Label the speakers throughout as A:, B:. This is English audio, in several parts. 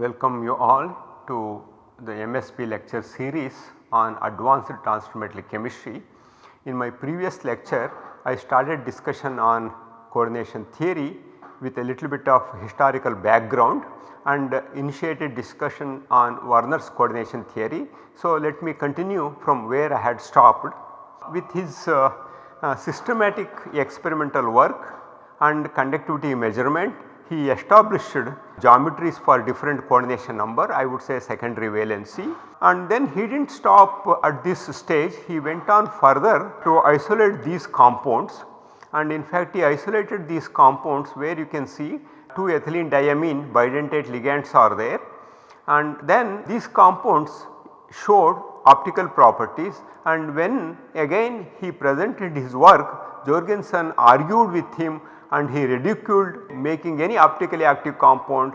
A: welcome you all to the MSP lecture series on advanced transfer chemistry. In my previous lecture I started discussion on coordination theory with a little bit of historical background and initiated discussion on Werner's coordination theory. So, let me continue from where I had stopped. With his uh, uh, systematic experimental work and conductivity measurement he established geometries for different coordination number I would say secondary valency. And then he did not stop at this stage. He went on further to isolate these compounds. And in fact he isolated these compounds where you can see 2 ethylene diamine bidentate ligands are there. And then these compounds showed optical properties. And when again he presented his work Jorgensen argued with him and he ridiculed making any optically active compound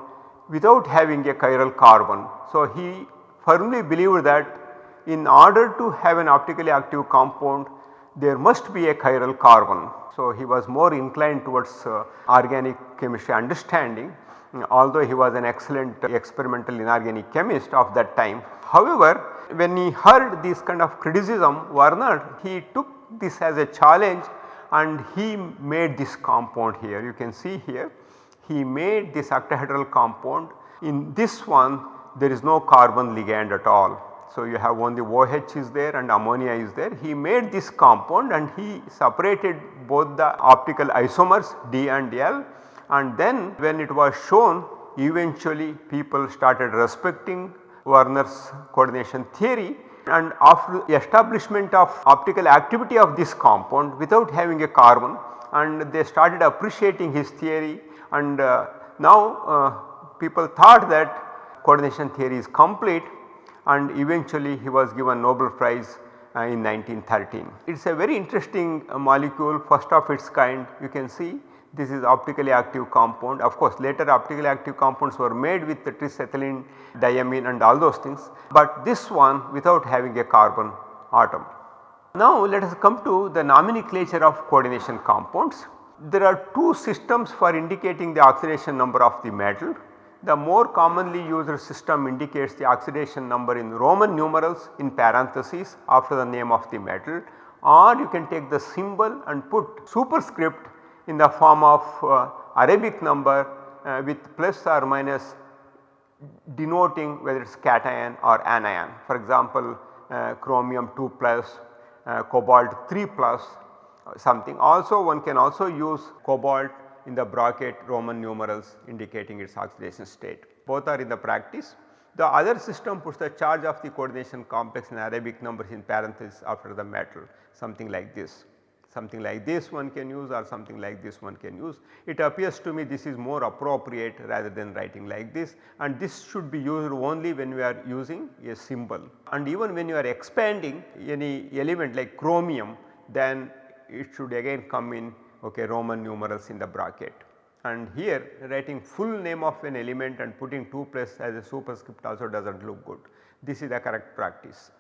A: without having a chiral carbon. So, he firmly believed that in order to have an optically active compound there must be a chiral carbon. So, he was more inclined towards uh, organic chemistry understanding although he was an excellent experimental inorganic chemist of that time. However, when he heard this kind of criticism Werner he took this as a challenge and he made this compound here. You can see here he made this octahedral compound. In this one there is no carbon ligand at all. So, you have only OH is there and ammonia is there. He made this compound and he separated both the optical isomers D and L. And then when it was shown eventually people started respecting Werner's coordination theory and after establishment of optical activity of this compound without having a carbon and they started appreciating his theory and uh, now uh, people thought that coordination theory is complete and eventually he was given Nobel prize uh, in 1913. It is a very interesting uh, molecule first of its kind you can see this is optically active compound. Of course, later optically active compounds were made with the trisethylene diamine and all those things, but this one without having a carbon atom. Now let us come to the nomenclature of coordination compounds. There are two systems for indicating the oxidation number of the metal. The more commonly used system indicates the oxidation number in Roman numerals in parentheses after the name of the metal or you can take the symbol and put superscript in the form of uh, Arabic number uh, with plus or minus denoting whether it is cation or anion. For example, uh, chromium 2 plus, cobalt 3 plus something. Also one can also use cobalt in the bracket Roman numerals indicating its oxidation state. Both are in the practice. The other system puts the charge of the coordination complex in Arabic numbers in parentheses after the metal something like this something like this one can use or something like this one can use. It appears to me this is more appropriate rather than writing like this and this should be used only when we are using a symbol and even when you are expanding any element like chromium then it should again come in okay Roman numerals in the bracket. And here writing full name of an element and putting 2 plus as a superscript also does not look good. This is the correct practice.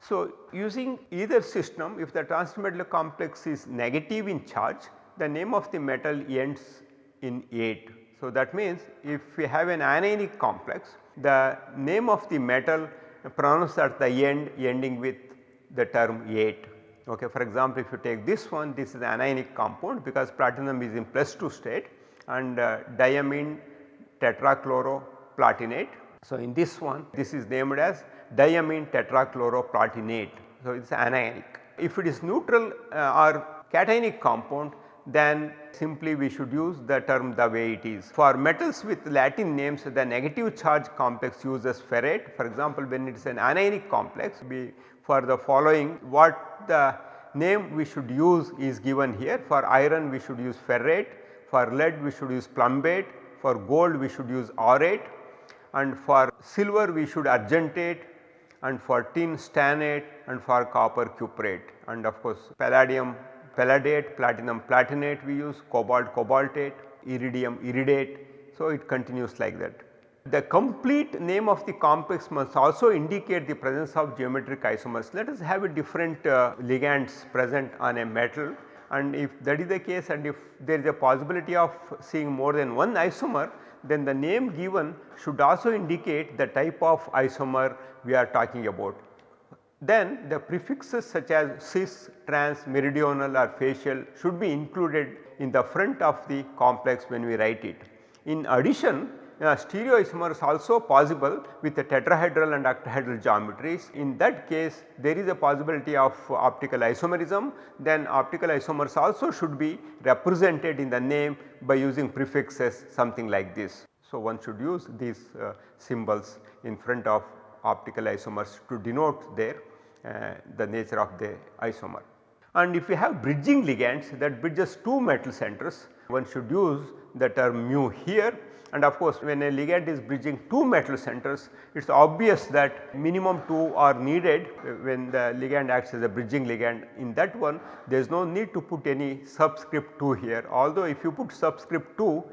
A: So, using either system if the transmetal complex is negative in charge the name of the metal ends in ate. So, that means if we have an anionic complex the name of the metal pronounced at the end ending with the term ate. Okay. For example, if you take this one this is anionic compound because platinum is in plus 2 state and uh, diamine tetrachloroplatinate. So, in this one this is named as diamine tetrachloroplatinate. So, it is anionic. If it is neutral uh, or cationic compound then simply we should use the term the way it is. For metals with Latin names the negative charge complex uses ferrate for example when it is an anionic complex we for the following what the name we should use is given here for iron we should use ferrate, for lead we should use plumbate, for gold we should use aurate and for silver we should argentate and for tin stannate and for copper cuprate and of course palladium palladate, platinum platinate we use, cobalt cobaltate, iridium iridate. So, it continues like that. The complete name of the complex must also indicate the presence of geometric isomers. Let us have a different uh, ligands present on a metal and if that is the case and if there is a possibility of seeing more than one isomer then the name given should also indicate the type of isomer we are talking about. Then the prefixes such as cis, trans, meridional or facial should be included in the front of the complex when we write it. In addition uh, stereoisomer is also possible with the tetrahedral and octahedral geometries. In that case there is a possibility of optical isomerism then optical isomers also should be represented in the name by using prefixes something like this. So, one should use these uh, symbols in front of optical isomers to denote their uh, the nature of the isomer. And if you have bridging ligands that bridges two metal centers one should use the term mu here and of course when a ligand is bridging two metal centers it is obvious that minimum 2 are needed when the ligand acts as a bridging ligand in that one there is no need to put any subscript 2 here although if you put subscript 2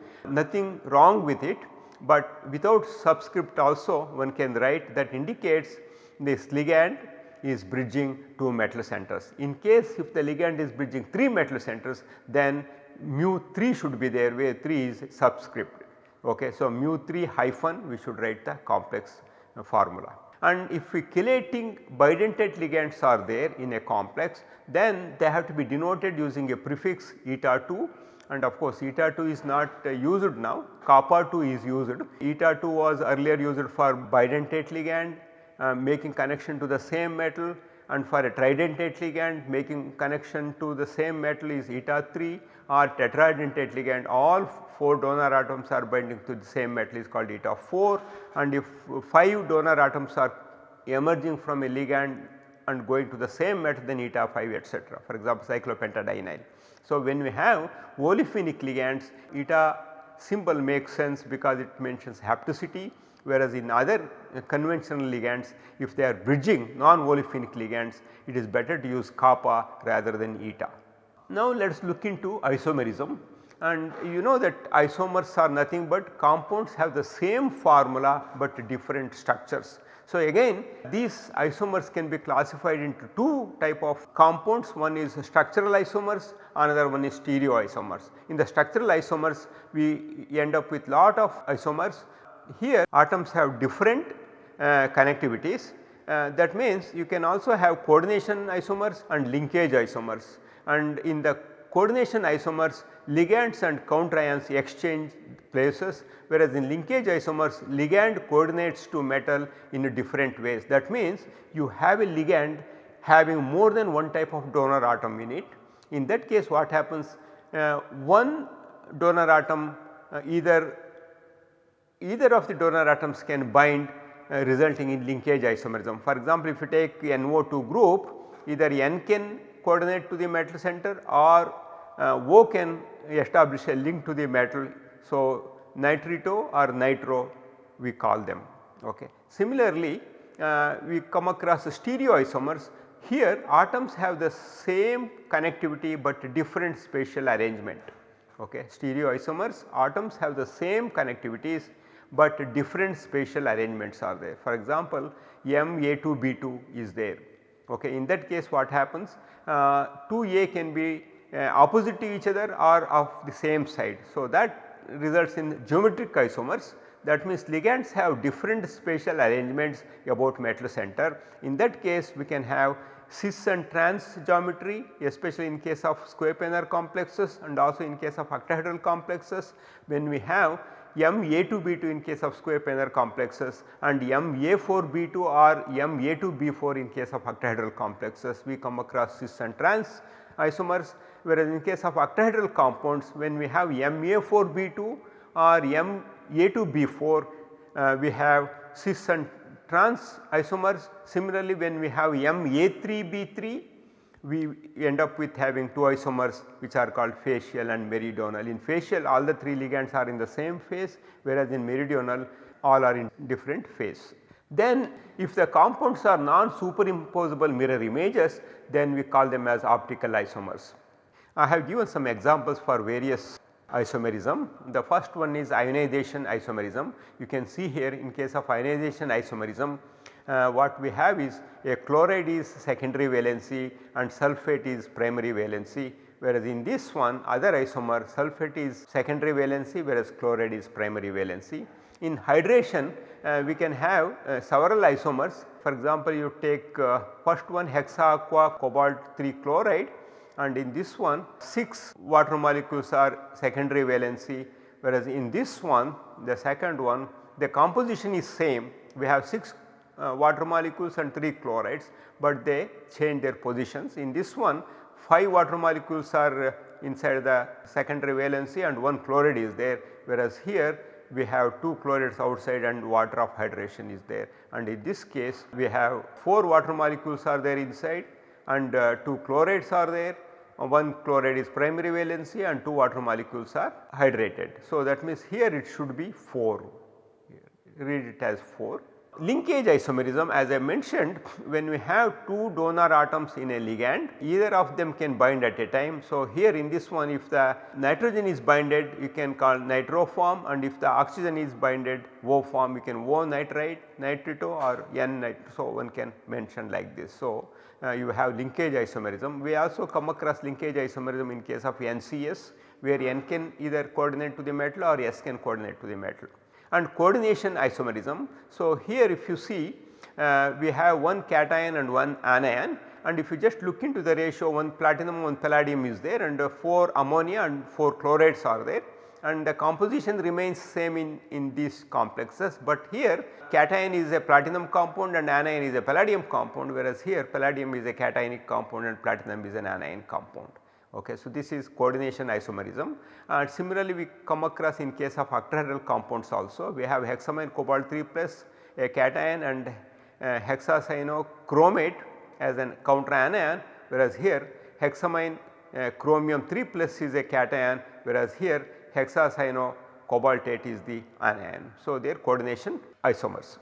A: nothing wrong with it but without subscript also one can write that indicates this ligand is bridging two metal centers. In case if the ligand is bridging 3 metal centers then mu 3 should be there where 3 is subscript. Okay. So, mu 3 hyphen we should write the complex uh, formula. And if we chelating bidentate ligands are there in a complex then they have to be denoted using a prefix eta 2 and of course eta 2 is not uh, used now kappa 2 is used. Eta 2 was earlier used for bidentate ligand uh, making connection to the same metal and for a tridentate ligand making connection to the same metal is eta 3 or tetradentate ligand all 4 donor atoms are binding to the same metal is called eta 4 and if 5 donor atoms are emerging from a ligand and going to the same metal then eta 5 etc. for example cyclopentadienyl. So, when we have olefinic ligands eta symbol makes sense because it mentions hapticity whereas in other uh, conventional ligands if they are bridging non-olefinic ligands it is better to use kappa rather than eta. Now let us look into isomerism and you know that isomers are nothing but compounds have the same formula but different structures. So again these isomers can be classified into two type of compounds one is structural isomers another one is stereoisomers. In the structural isomers we end up with lot of isomers here atoms have different uh, connectivities uh, that means you can also have coordination isomers and linkage isomers and in the coordination isomers ligands and counter ions exchange places whereas in linkage isomers ligand coordinates to metal in a different ways. That means you have a ligand having more than one type of donor atom in it. In that case what happens uh, one donor atom uh, either either of the donor atoms can bind uh, resulting in linkage isomerism. For example, if you take NO2 group either N can coordinate to the metal center or uh, O can establish a link to the metal. So, nitrito or nitro we call them. Okay. Similarly, uh, we come across stereoisomers here atoms have the same connectivity but different spatial arrangement. Okay. Stereoisomers atoms have the same connectivities but different spatial arrangements are there. For example, MA2B2 is there. Okay. In that case what happens uh, 2A can be uh, opposite to each other or of the same side. So, that results in geometric isomers that means ligands have different spatial arrangements about metal center. In that case we can have cis and trans geometry especially in case of square planar complexes and also in case of octahedral complexes when we have MA2B2 in case of square planar complexes and MA4B2 or MA2B4 in case of octahedral complexes we come across cis and trans isomers whereas in case of octahedral compounds when we have MA4B2 or MA2B4 uh, we have cis and trans isomers. Similarly, when we have MA3B3 we end up with having two isomers which are called facial and meridional. In facial all the 3 ligands are in the same phase whereas in meridional all are in different phase. Then if the compounds are non superimposable mirror images then we call them as optical isomers. I have given some examples for various isomerism. The first one is ionization isomerism. You can see here in case of ionization isomerism uh, what we have is a chloride is secondary valency and sulphate is primary valency whereas in this one other isomer sulphate is secondary valency whereas chloride is primary valency. In hydration uh, we can have uh, several isomers for example you take uh, first one hexa aqua cobalt 3 chloride and in this one 6 water molecules are secondary valency whereas in this one the second one the composition is same we have 6 uh, water molecules and 3 chlorides, but they change their positions. In this one 5 water molecules are uh, inside the secondary valency and 1 chloride is there whereas here we have 2 chlorides outside and water of hydration is there and in this case we have 4 water molecules are there inside and uh, 2 chlorides are there uh, one chloride is primary valency and 2 water molecules are hydrated. So, that means here it should be 4 read it as 4 Linkage isomerism as I mentioned when we have two donor atoms in a ligand either of them can bind at a time. So, here in this one if the nitrogen is binded you can call nitro form and if the oxygen is binded O form you can O nitrite, nitrito or N nitrito. So, one can mention like this. So, uh, you have linkage isomerism. We also come across linkage isomerism in case of NCS where N can either coordinate to the metal or S can coordinate to the metal and coordination isomerism. So, here if you see uh, we have one cation and one anion and if you just look into the ratio one platinum one palladium is there and uh, 4 ammonia and 4 chlorates are there and the composition remains same in, in these complexes, but here cation is a platinum compound and anion is a palladium compound whereas here palladium is a cationic compound and platinum is an anion compound. Okay. So, this is coordination isomerism and similarly we come across in case of octahedral compounds also we have hexamine cobalt 3 plus a cation and uh, hexacyanochromate as an counter anion whereas here hexamine uh, chromium 3 plus is a cation whereas here hexacyano cobaltate is the anion. So, their coordination isomers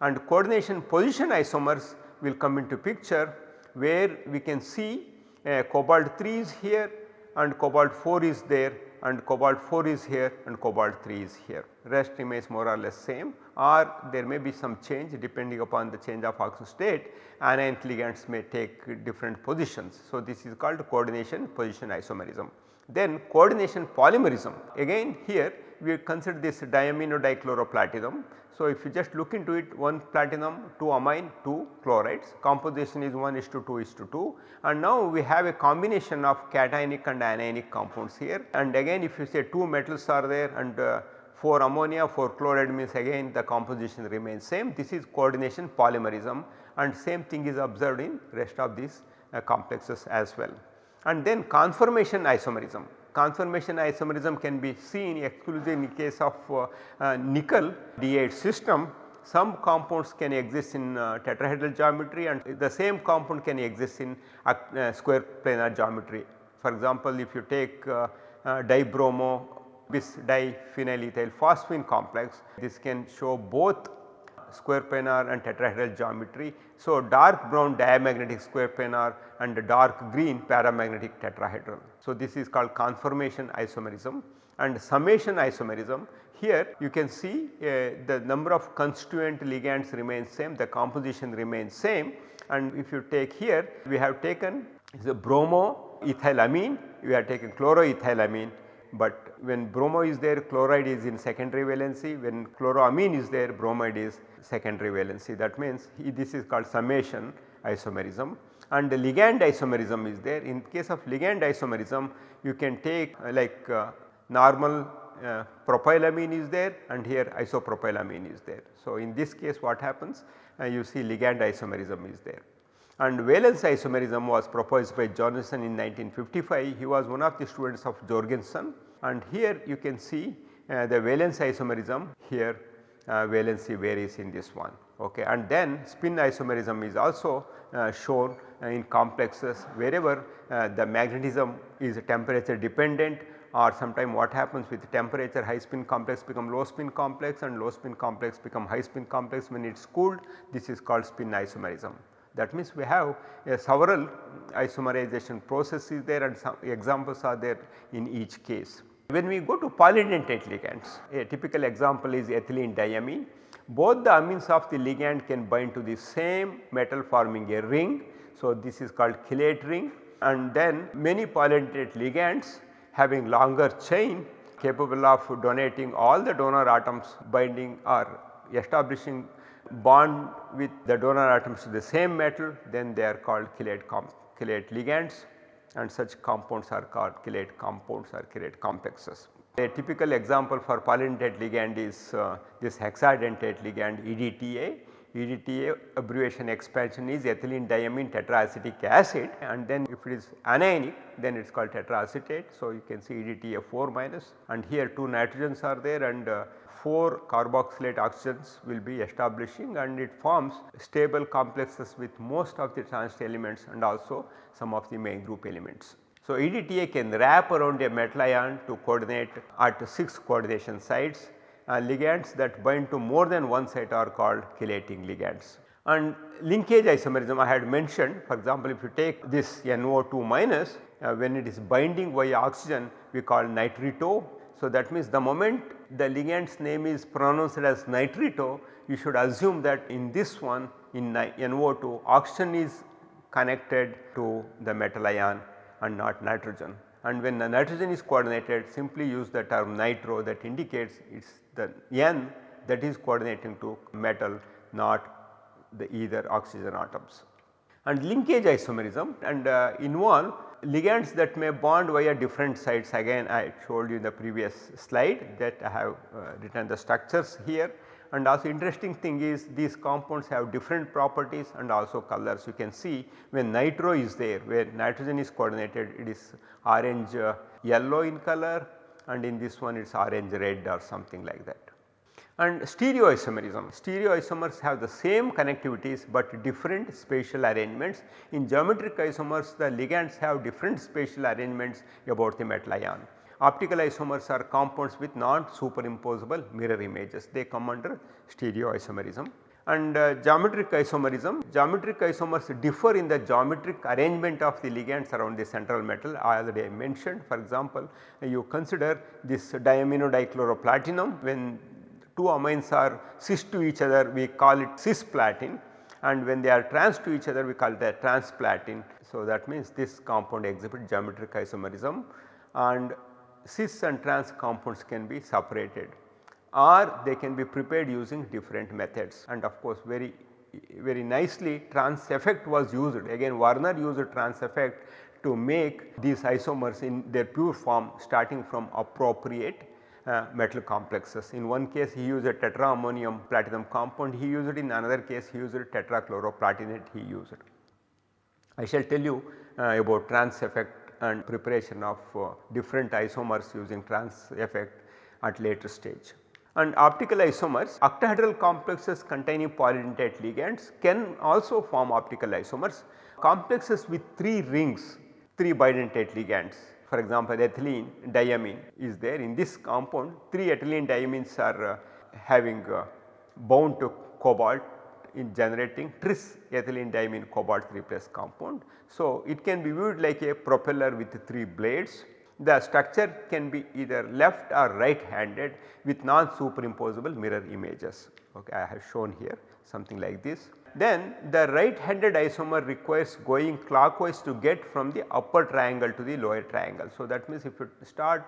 A: and coordination position isomers will come into picture where we can see uh, cobalt 3 is here and cobalt 4 is there and cobalt 4 is here and cobalt 3 is here rest remains more or less same or there may be some change depending upon the change of oxidation state anion ligands may take different positions. So, this is called coordination position isomerism. Then coordination polymerism. Again here we consider this diamino dichloroplatinum. So, if you just look into it 1 platinum 2 amine 2 chlorides. Composition is 1 is to 2 is to 2 and now we have a combination of cationic and anionic compounds here. And again if you say 2 metals are there and uh, 4 ammonia 4 chloride means again the composition remains same. This is coordination polymerism. And same thing is observed in rest of these uh, complexes as well. And then conformation isomerism conformation isomerism can be seen exclusively in the case of uh, uh, nickel D8 system some compounds can exist in uh, tetrahedral geometry and the same compound can exist in uh, uh, square planar geometry. For example, if you take uh, dibromo bis diphenylethyl phosphine complex this can show both square planar and tetrahedral geometry. So, dark brown diamagnetic square planar and dark green paramagnetic tetrahedral. So, this is called conformation isomerism and summation isomerism. Here you can see uh, the number of constituent ligands remains same, the composition remains same and if you take here we have taken the bromo ethylamine, we have taken chloroethylamine but when bromo is there chloride is in secondary valency when chloroamine is there bromide is secondary valency that means this is called summation isomerism and the ligand isomerism is there. In case of ligand isomerism you can take uh, like uh, normal uh, propylamine is there and here isopropylamine is there. So, in this case what happens uh, you see ligand isomerism is there. And valence isomerism was proposed by Jorgensen in 1955. He was one of the students of Jorgensen and here you can see uh, the valence isomerism here uh, valency varies in this one okay. and then spin isomerism is also uh, shown uh, in complexes wherever uh, the magnetism is temperature dependent or sometime what happens with temperature high spin complex become low spin complex and low spin complex become high spin complex when it is cooled this is called spin isomerism. That means we have several isomerization processes there and some examples are there in each case. When we go to polydentate ligands, a typical example is ethylene diamine. Both the amines of the ligand can bind to the same metal forming a ring. So, this is called chelate ring and then many polydentate ligands having longer chain capable of donating all the donor atoms binding or establishing bond with the donor atoms to the same metal then they are called chelate, chelate ligands and such compounds are called chelate compounds or chelate complexes. A typical example for polydentate ligand is uh, this hexadentate ligand EDTA. EDTA abbreviation expansion is ethylene diamine tetraacetic acid and then if it is anionic then it is called tetraacetate. So, you can see EDTA 4 minus and here 2 nitrogens are there and uh, 4 carboxylate oxygens will be establishing and it forms stable complexes with most of the transition elements and also some of the main group elements. So, EDTA can wrap around a metal ion to coordinate at 6 coordination sites and ligands that bind to more than one site are called chelating ligands. And linkage isomerism I had mentioned for example, if you take this NO2 minus uh, when it is binding via oxygen we call nitrito. So, that means the moment the ligand's name is pronounced as nitrito you should assume that in this one in NO2 oxygen is connected to the metal ion and not nitrogen and when the nitrogen is coordinated simply use the term nitro that indicates it is the N that is coordinating to metal not the either oxygen atoms. And linkage isomerism and uh, involve ligands that may bond via different sites again I showed you in the previous slide that I have uh, written the structures here and also interesting thing is these compounds have different properties and also colors. You can see when nitro is there where nitrogen is coordinated it is orange uh, yellow in color and in this one it is orange red or something like that. And stereoisomerism, stereoisomers have the same connectivities but different spatial arrangements. In geometric isomers the ligands have different spatial arrangements about the metal ion. Optical isomers are compounds with non superimposable mirror images they come under stereoisomerism and uh, geometric isomerism. Geometric isomers differ in the geometric arrangement of the ligands around the central metal I already mentioned. For example, you consider this diamino dichloroplatinum when two amines are cis to each other we call it cisplatin and when they are trans to each other we call it transplatin. So, that means this compound exhibits geometric isomerism and cis and trans compounds can be separated or they can be prepared using different methods and of course very very nicely trans effect was used again Werner used trans effect to make these isomers in their pure form starting from appropriate uh, metal complexes. In one case he used a tetraammonium platinum compound, he used it in another case he used a tetrachloroplatinate he used. I shall tell you uh, about trans effect and preparation of uh, different isomers using trans effect at later stage. And optical isomers octahedral complexes containing polydentate ligands can also form optical isomers. Complexes with 3 rings 3 bidentate ligands for example ethylene diamine is there in this compound 3 ethylene diamines are uh, having uh, bound to cobalt in generating tris ethylene cobalt 3 plus compound. So, it can be viewed like a propeller with 3 blades. The structure can be either left or right handed with non superimposable mirror images. Okay, I have shown here something like this. Then the right handed isomer requires going clockwise to get from the upper triangle to the lower triangle. So, that means if you start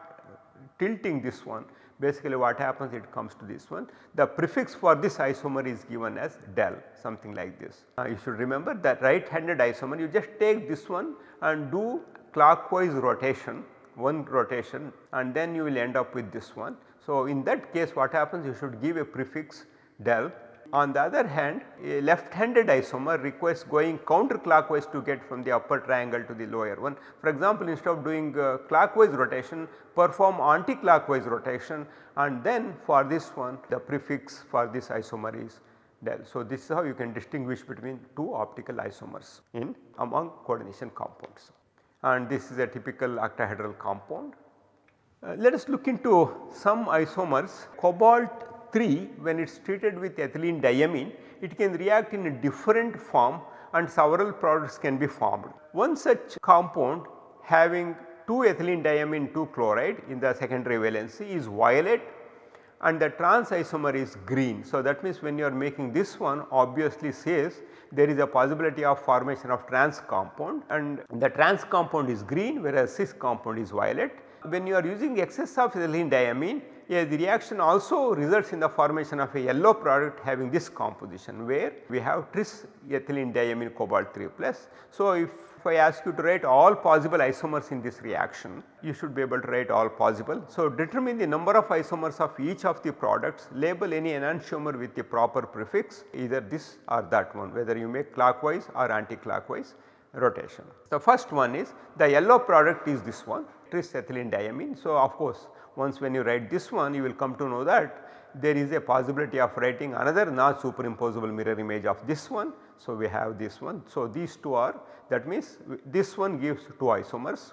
A: tilting this one basically what happens it comes to this one. The prefix for this isomer is given as del something like this. Uh, you should remember that right handed isomer you just take this one and do clockwise rotation one rotation and then you will end up with this one. So, in that case what happens you should give a prefix del on the other hand a left handed isomer requires going counterclockwise to get from the upper triangle to the lower one. For example, instead of doing uh, clockwise rotation perform anti-clockwise rotation and then for this one the prefix for this isomer is del. So, this is how you can distinguish between two optical isomers in among coordination compounds and this is a typical octahedral compound. Uh, let us look into some isomers cobalt 3 when it is treated with ethylene diamine it can react in a different form and several products can be formed. One such compound having 2 ethylene diamine 2 chloride in the secondary valency is violet and the trans isomer is green. So, that means when you are making this one obviously says there is a possibility of formation of trans compound and the trans compound is green whereas cis compound is violet. When you are using excess of ethylene diamine the reaction also results in the formation of a yellow product having this composition where we have tris ethylene diamine cobalt 3 plus. So, if, if I ask you to write all possible isomers in this reaction you should be able to write all possible. So, determine the number of isomers of each of the products label any enantiomer with the proper prefix either this or that one whether you make clockwise or anti-clockwise rotation. The first one is the yellow product is this one tris ethylene diamine. So, of course, once when you write this one you will come to know that there is a possibility of writing another non superimposable mirror image of this one. So, we have this one. So, these two are that means this one gives 2 isomers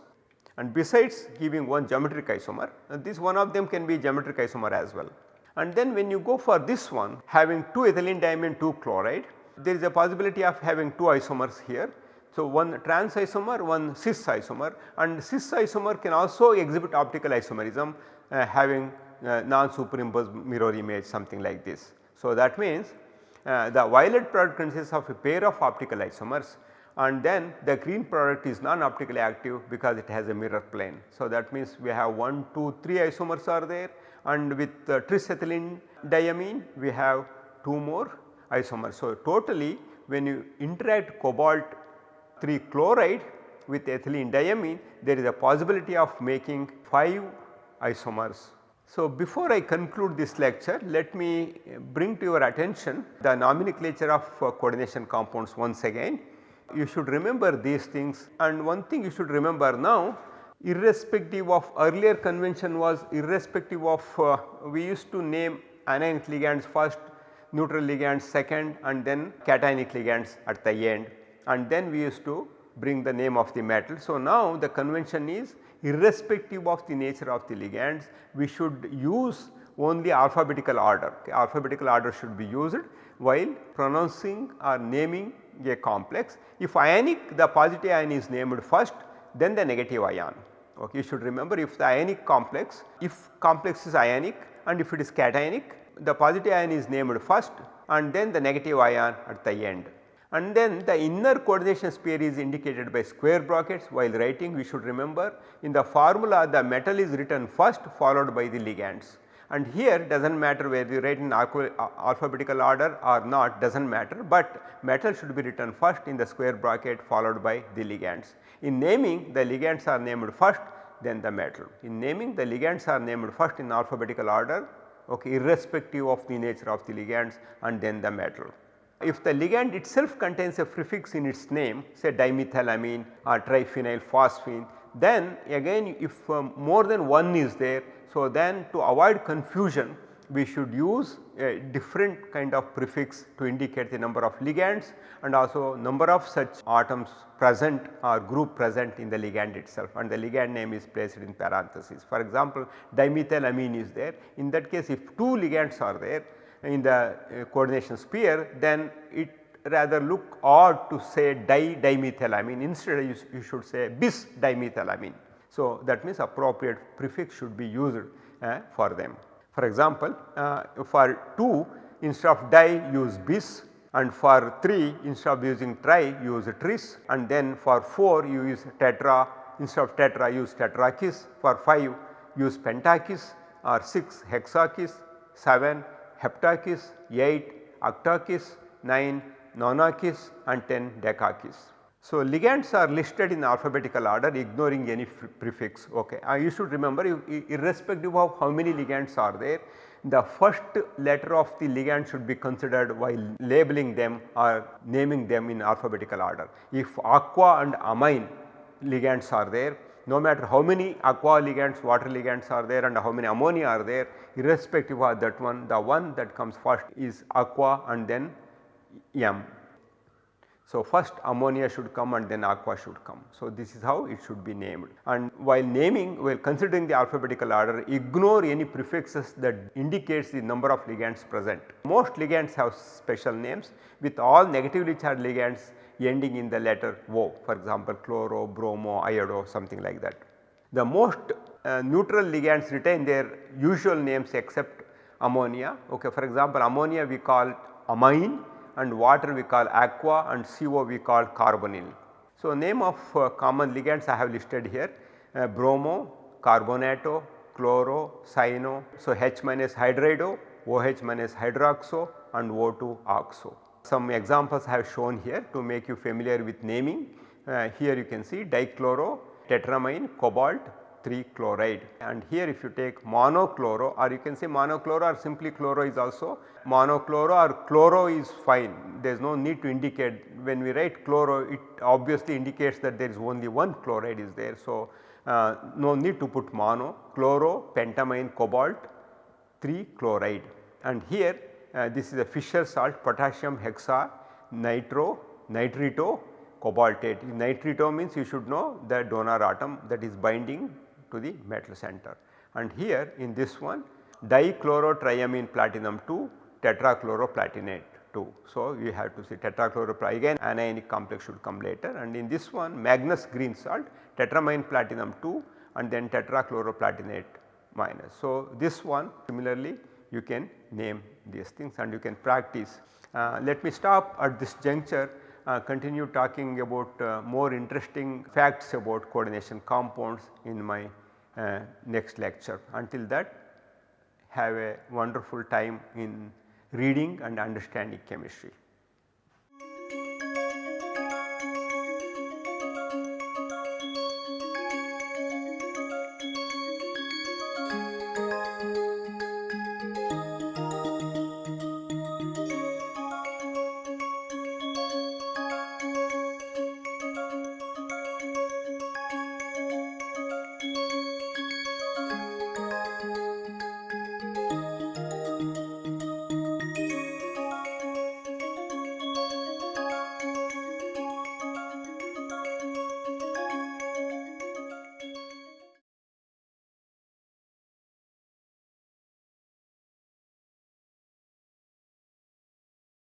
A: and besides giving one geometric isomer this one of them can be geometric isomer as well. And then when you go for this one having 2 ethylene diamine 2 chloride there is a possibility of having 2 isomers here so, one trans isomer, one cis isomer and cis isomer can also exhibit optical isomerism uh, having uh, non superimposed mirror image something like this. So, that means uh, the violet product consists of a pair of optical isomers and then the green product is non optically active because it has a mirror plane. So, that means we have 1, 2, 3 isomers are there and with uh, diamine we have 2 more isomers. So, totally when you interact cobalt 3 chloride with ethylene diamine there is a possibility of making 5 isomers. So, before I conclude this lecture let me bring to your attention the nomenclature of uh, coordination compounds once again. You should remember these things and one thing you should remember now irrespective of earlier convention was irrespective of uh, we used to name anionic ligands first, neutral ligands second and then cationic ligands at the end and then we used to bring the name of the metal. So, now the convention is irrespective of the nature of the ligands we should use only alphabetical order alphabetical order should be used while pronouncing or naming a complex. If ionic the positive ion is named first then the negative ion okay you should remember if the ionic complex if complex is ionic and if it is cationic the positive ion is named first and then the negative ion at the end and then the inner coordination sphere is indicated by square brackets while writing we should remember in the formula the metal is written first followed by the ligands and here does not matter whether you write in uh, alphabetical order or not does not matter, but metal should be written first in the square bracket followed by the ligands. In naming the ligands are named first then the metal. In naming the ligands are named first in alphabetical order okay, irrespective of the nature of the ligands and then the metal. If the ligand itself contains a prefix in its name say dimethylamine or triphenyl phosphine then again if um, more than one is there. So, then to avoid confusion we should use a different kind of prefix to indicate the number of ligands and also number of such atoms present or group present in the ligand itself and the ligand name is placed in parenthesis. For example, dimethylamine is there in that case if two ligands are there in the uh, coordination sphere then it rather look odd to say di dimethylamine instead you, you should say bis dimethylamine. So, that means appropriate prefix should be used uh, for them. For example, uh, for 2 instead of di use bis and for 3 instead of using tri use tris and then for 4 you use tetra instead of tetra use tetrakis for 5 use pentakis or 6 hexakis 7 heptakis, 8 octakis, 9 nonakis and 10 decakis. So, ligands are listed in alphabetical order ignoring any prefix ok. Uh, you should remember irrespective of how many ligands are there the first letter of the ligand should be considered while labeling them or naming them in alphabetical order. If aqua and amine ligands are there no matter how many aqua ligands, water ligands are there and how many ammonia are there irrespective of that one the one that comes first is aqua and then M. So, first ammonia should come and then aqua should come. So, this is how it should be named and while naming while considering the alphabetical order ignore any prefixes that indicates the number of ligands present. Most ligands have special names with all negatively charged ligands ending in the letter O for example chloro, bromo, iodo something like that. The most uh, neutral ligands retain their usual names except ammonia. Okay, for example, ammonia we call amine and water we call aqua and CO we call carbonyl. So, name of uh, common ligands I have listed here uh, bromo, carbonato, chloro, cyano. So, H minus hydrido, OH minus hydroxo and O2 oxo. Some examples I have shown here to make you familiar with naming. Uh, here you can see dichloro, tetramine, cobalt, 3 chloride and here if you take monochloro or you can say monochloro or simply chloro is also monochloro or chloro is fine there is no need to indicate when we write chloro it obviously indicates that there is only one chloride is there. So, uh, no need to put mono, chloro, pentamine, cobalt, 3 chloride and here uh, this is a Fischer salt potassium hexa nitro nitrito cobaltate. Nitrito means you should know the donor atom that is binding to the metal center and here in this one dichlorotriamine platinum 2 tetrachloroplatinate 2. So, you have to see tetrachloro again anionic complex should come later and in this one Magnus green salt tetramine platinum 2 and then tetrachloroplatinate minus. So, this one similarly you can name these things and you can practice. Uh, let me stop at this juncture uh, continue talking about uh, more interesting facts about coordination compounds in my uh, next lecture. Until that have a wonderful time in reading and understanding chemistry.